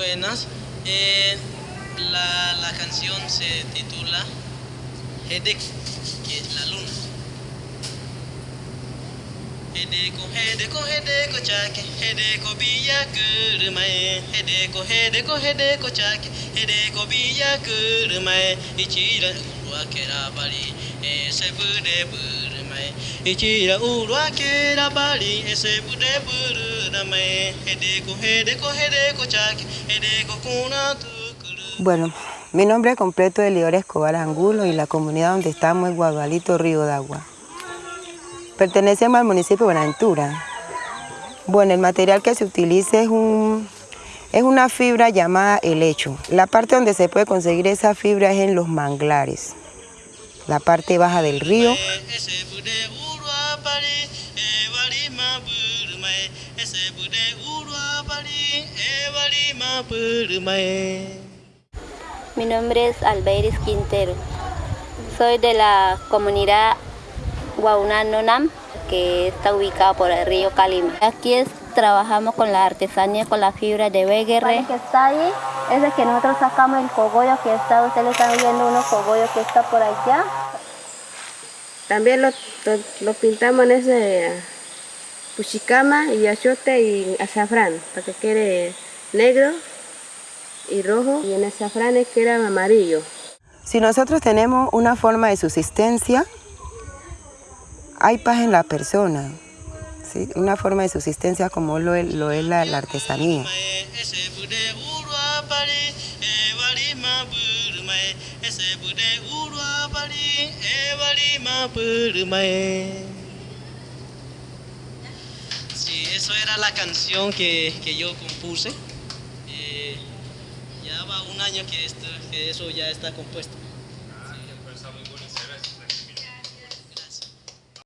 Buenas. Eh, la, la canción se titula Hedeko, que es la luna. Hedeko, Hedeko, Hedeko chake, Hedeko biya kurumae, Hedeko, Hedeko, Hedeko chake, Hedeko biya kurumae, Ichira urua kerabari, ese bude burumae, Ichira urua kerabari, ese bude burumae, Hedeko, Hedeko, Hedeko chake, Hedeko kuna tukuru. Bueno, mi nombre completo es Leora Escobar Angulo y la comunidad donde estamos es Guadualito Río de Agua. Pertenecemos al municipio de Buenaventura. Bueno, el material que se utiliza es, un, es una fibra llamada helecho. La parte donde se puede conseguir esa fibra es en los manglares, la parte baja del río. Ese bude urua ma. Mi nombre es Albeiris Quintero. Soy de la comunidad Guaunanonam, que está ubicada por el río Calima. Aquí es, trabajamos con la artesanía, con la fibra de Beguerre. que está ahí es de que nosotros sacamos el cogollo que está, ustedes le están viendo unos cogollos que está por allá. También lo, lo, lo pintamos en ese puchicama y achote y azafrán, para que quede negro y rojo, y en el azafrán es que era amarillo. Si nosotros tenemos una forma de subsistencia, hay paz en la persona, ¿sí? una forma de subsistencia como lo es, lo es la, la artesanía. Ese bude urua pari, ewari ma burumae, ese bude urua pari, ewari ma burumae. Sí, eso era la canción que, que yo compuse. Eh, ya va un año que, esto, que eso ya está compuesto.